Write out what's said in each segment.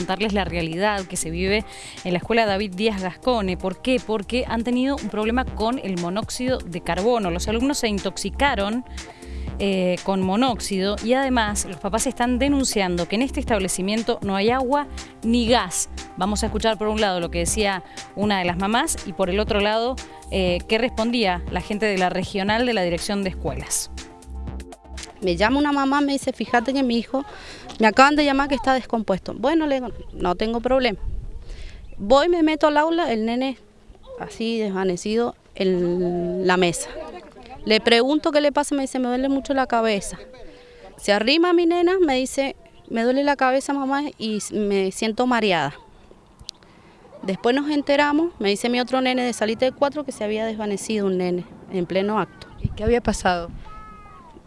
contarles la realidad que se vive en la escuela David Díaz Gascone. ¿Por qué? Porque han tenido un problema con el monóxido de carbono. Los alumnos se intoxicaron eh, con monóxido y además los papás están denunciando que en este establecimiento no hay agua ni gas. Vamos a escuchar por un lado lo que decía una de las mamás y por el otro lado eh, qué respondía la gente de la regional de la Dirección de Escuelas. Me llama una mamá, me dice, fíjate que mi hijo, me acaban de llamar que está descompuesto. Bueno, le digo, no tengo problema. Voy, me meto al aula, el nene así desvanecido en la mesa. Le pregunto qué le pasa, me dice, me duele mucho la cabeza. Se arrima mi nena, me dice, me duele la cabeza mamá y me siento mareada. Después nos enteramos, me dice mi otro nene de salita de cuatro que se había desvanecido un nene en pleno acto. ¿Y qué había pasado?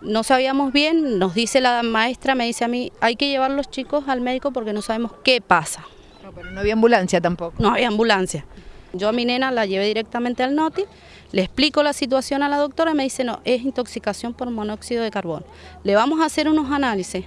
No sabíamos bien, nos dice la maestra, me dice a mí, hay que llevar los chicos al médico porque no sabemos qué pasa. No, pero no había ambulancia tampoco. No había ambulancia. Yo a mi nena la llevé directamente al NOTI, le explico la situación a la doctora y me dice, no, es intoxicación por monóxido de carbono. Le vamos a hacer unos análisis.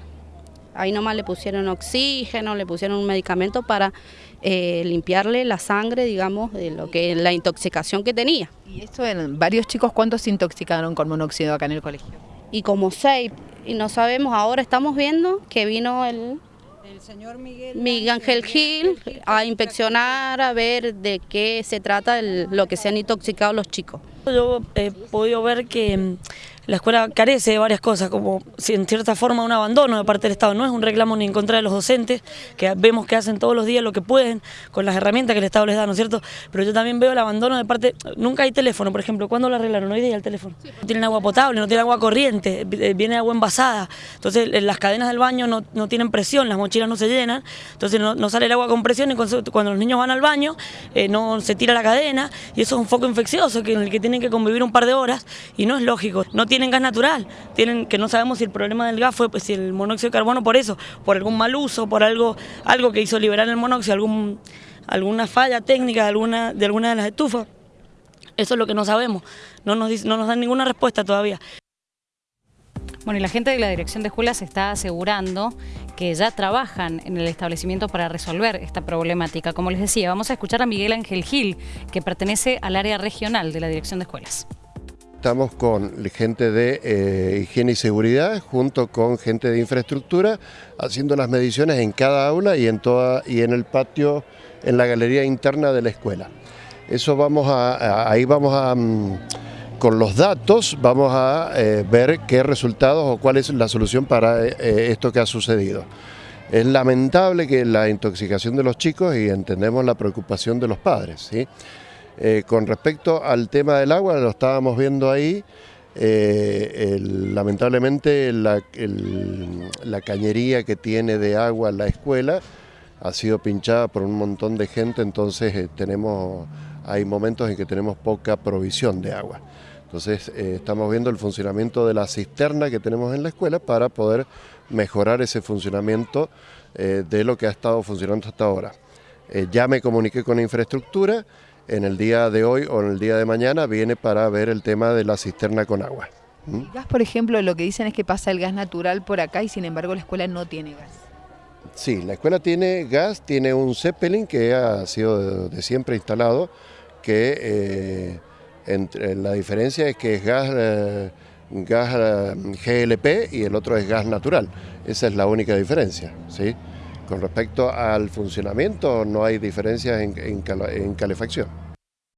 Ahí nomás le pusieron oxígeno, le pusieron un medicamento para eh, limpiarle la sangre, digamos, de lo que la intoxicación que tenía. ¿Y esto en varios chicos cuántos se intoxicaron con monóxido acá en el colegio? Y como seis, y no sabemos, ahora estamos viendo que vino el, el señor Miguel, Miguel Ángel Gil a inspeccionar, a ver de qué se trata el, lo que se han intoxicado los chicos. Yo he podido ver que la escuela carece de varias cosas, como si en cierta forma un abandono de parte del Estado. No es un reclamo ni en contra de los docentes, que vemos que hacen todos los días lo que pueden con las herramientas que el Estado les da, ¿no es cierto? Pero yo también veo el abandono de parte... Nunca hay teléfono, por ejemplo. ¿Cuándo lo arreglaron? Hoy día el teléfono. No tienen agua potable, no tienen agua corriente, eh, viene agua envasada. Entonces las cadenas del baño no, no tienen presión, las mochilas no se llenan, entonces no, sale el agua con presión y cuando los niños van al baño eh, no se tira la cadena y eso es un foco infeccioso que, en el que tienen que convivir un par de horas y no es lógico. No tienen gas natural, tienen que no sabemos si el problema del gas fue pues, si el monóxido de carbono por eso, por algún mal uso, por algo, algo que hizo liberar el monóxido, alguna falla técnica de alguna, de alguna de las estufas. Eso es lo que no sabemos, no nos, no nos dan ninguna respuesta todavía. Bueno, y la gente de la Dirección de Escuelas está asegurando que ya trabajan en el establecimiento para resolver esta problemática. Como les decía, vamos a escuchar a Miguel Ángel Gil, que pertenece al área regional de la Dirección de Escuelas. Estamos con gente de eh, higiene y seguridad junto con gente de infraestructura haciendo las mediciones en cada aula y en, toda, y en el patio, en la galería interna de la escuela. Eso vamos a, ahí vamos a, mm, con los datos vamos a eh, ver qué resultados o cuál es la solución para eh, esto que ha sucedido. Es lamentable que la intoxicación de los chicos y entendemos la preocupación de los padres. ¿sí? Eh, con respecto al tema del agua, lo estábamos viendo ahí, eh, lamentablemente la, cañería que tiene de agua la escuela ha sido pinchada por un montón de gente, entonces eh, tenemos, hay momentos en que tenemos poca provisión de agua. Entonces estamos viendo el funcionamiento de la cisterna que tenemos en la escuela para poder mejorar ese funcionamiento de lo que ha estado funcionando hasta ahora. ya me comuniqué con infraestructura, en el día de hoy o en el día de mañana viene para ver el tema de la cisterna con agua. ¿Mm? El gas, por ejemplo, lo que dicen es que pasa el gas natural por acá y sin embargo la escuela no tiene gas. Sí, la escuela tiene gas, tiene un Zeppelin que ha sido de, siempre instalado, que eh, entre, la diferencia es que es gas, eh, gas eh, GLP y el otro es gas natural. Esa es la única diferencia. ¿sí? Con respecto al funcionamiento no hay diferencias en, calefacción.